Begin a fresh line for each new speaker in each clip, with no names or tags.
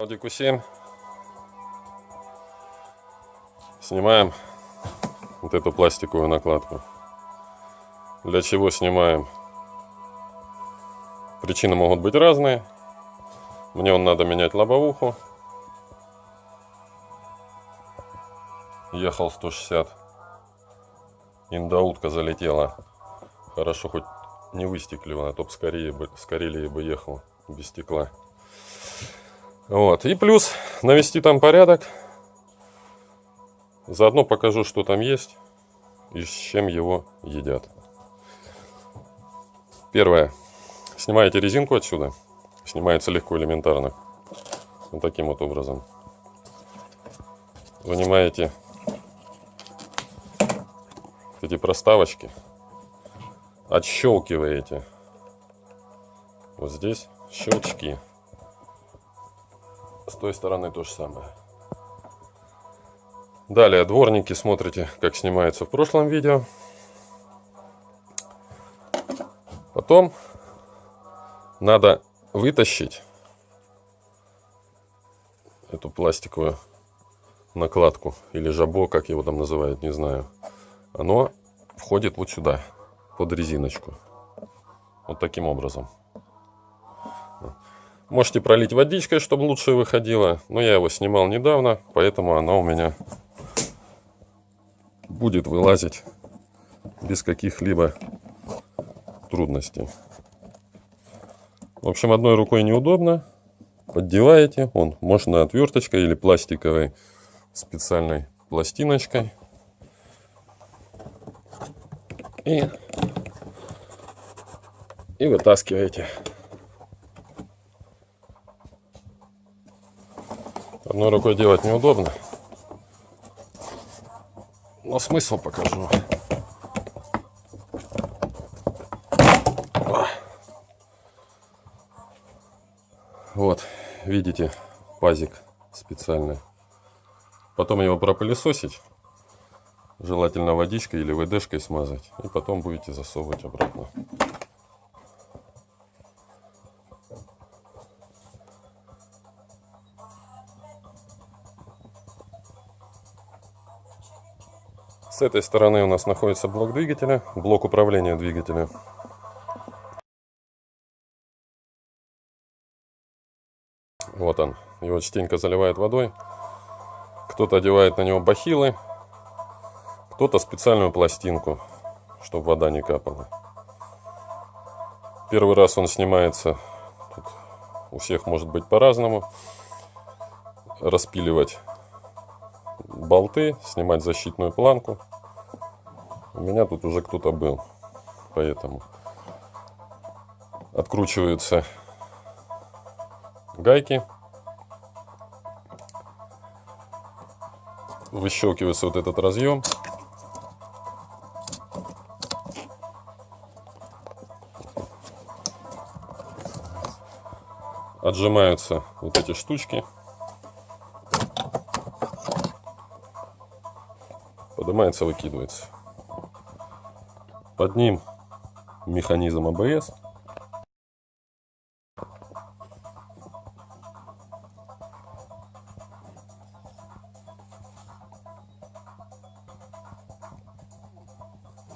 Audi Q7. Снимаем вот эту пластиковую накладку. Для чего снимаем? Причины могут быть разные. Мне он надо менять лобовуху. Ехал 160. Индаутка залетела. Хорошо, хоть не выстеклила, а то б скорее бы, скорее бы ехал без стекла. Вот. И плюс навести там порядок. Заодно покажу, что там есть и с чем его едят. Первое. Снимаете резинку отсюда. Снимается легко, элементарно. Вот таким вот образом. Вынимаете эти проставочки. Отщелкиваете. Вот здесь щелчки. С той стороны то же самое. Далее дворники смотрите, как снимается в прошлом видео. Потом надо вытащить эту пластиковую накладку или жабо, как его там называют, не знаю. Оно входит вот сюда, под резиночку. Вот таким образом. Можете пролить водичкой, чтобы лучше выходило. Но я его снимал недавно, поэтому оно у меня будет вылазить без каких-либо трудностей. В общем, одной рукой неудобно. Поддеваете. Он можно отверточкой или пластиковой специальной пластиночкой. И, и вытаскиваете. Одной рукой делать неудобно. Но смысл покажу. Вот, видите, пазик специальный. Потом его пропылесосить. Желательно водичкой или ВДшкой смазать. И потом будете засовывать обратно. С этой стороны у нас находится блок двигателя, блок управления двигателя. Вот он. Его частенько заливает водой. Кто-то одевает на него бахилы, кто-то специальную пластинку, чтобы вода не капала. Первый раз он снимается, тут у всех может быть по-разному. Распиливать болты, снимать защитную планку. У меня тут уже кто-то был, поэтому откручиваются гайки. Выщелкивается вот этот разъем. Отжимаются вот эти штучки. Поднимается, выкидывается. Под ним механизм АБС.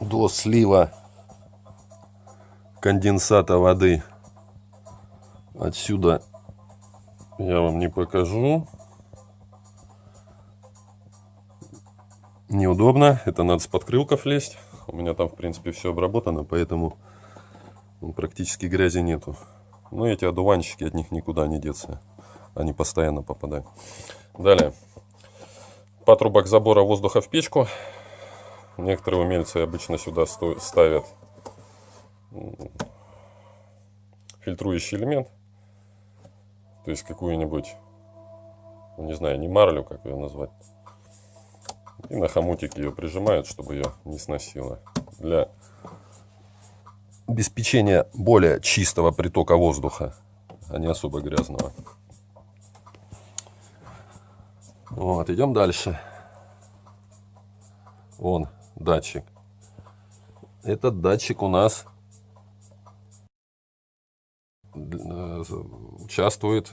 До слива конденсата воды отсюда я вам не покажу. Неудобно. Это надо с подкрылков лезть. У меня там, в принципе, все обработано, поэтому практически грязи нету. Но эти одуванчики, от них никуда не деться. Они постоянно попадают. Далее. Патрубок забора воздуха в печку. Некоторые умельцы обычно сюда ставят фильтрующий элемент. То есть какую-нибудь, не знаю, не марлю, как ее назвать. И на хомутик ее прижимают, чтобы ее не сносило. Для обеспечения более чистого притока воздуха, а не особо грязного. Вот, идем дальше. Вон датчик. Этот датчик у нас участвует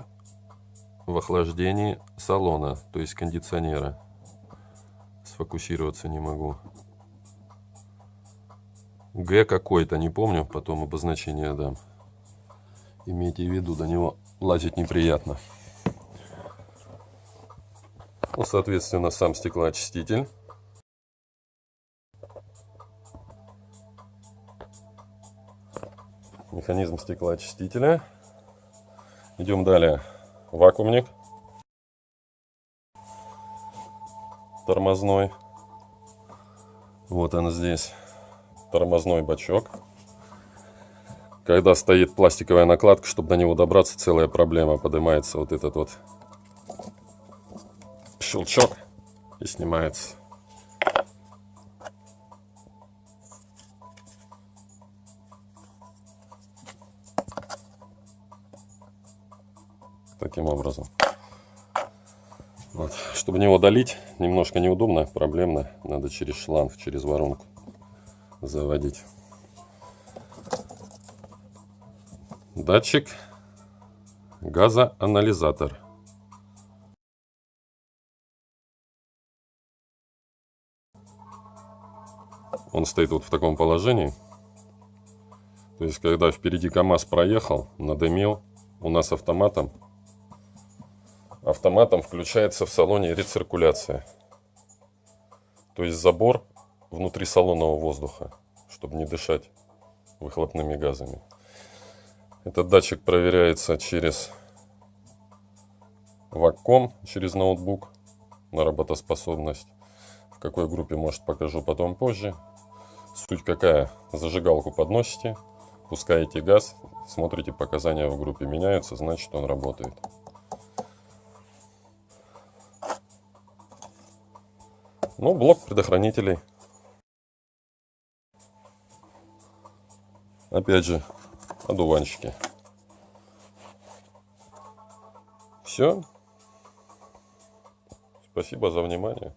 в охлаждении салона, то есть кондиционера. Сфокусироваться не могу. Г какой-то, не помню, потом обозначение дам. Имейте в виду, до него лазить неприятно. Ну, соответственно, сам стеклоочиститель. Механизм стеклоочистителя. Идем далее. Вакуумник. Тормозной. Вот он здесь. Тормозной бачок. Когда стоит пластиковая накладка, чтобы до него добраться, целая проблема. Поднимается вот этот вот щелчок и снимается. Таким образом. Вот. Чтобы него долить, немножко неудобно, проблемно. Надо через шланг, через воронку заводить. Датчик, газоанализатор. Он стоит вот в таком положении. То есть, когда впереди КАМАЗ проехал, надымил, у нас автоматом, автоматом включается в салоне рециркуляция. То есть забор внутри салонного воздуха, чтобы не дышать выхлопными газами. Этот датчик проверяется через вакком, через ноутбук на работоспособность. В какой группе, может, покажу потом позже. Суть какая? Зажигалку подносите, пускаете газ, смотрите, показания в группе меняются, значит он работает. Ну, блок предохранителей. Опять же, одуванчики. Все. Спасибо за внимание.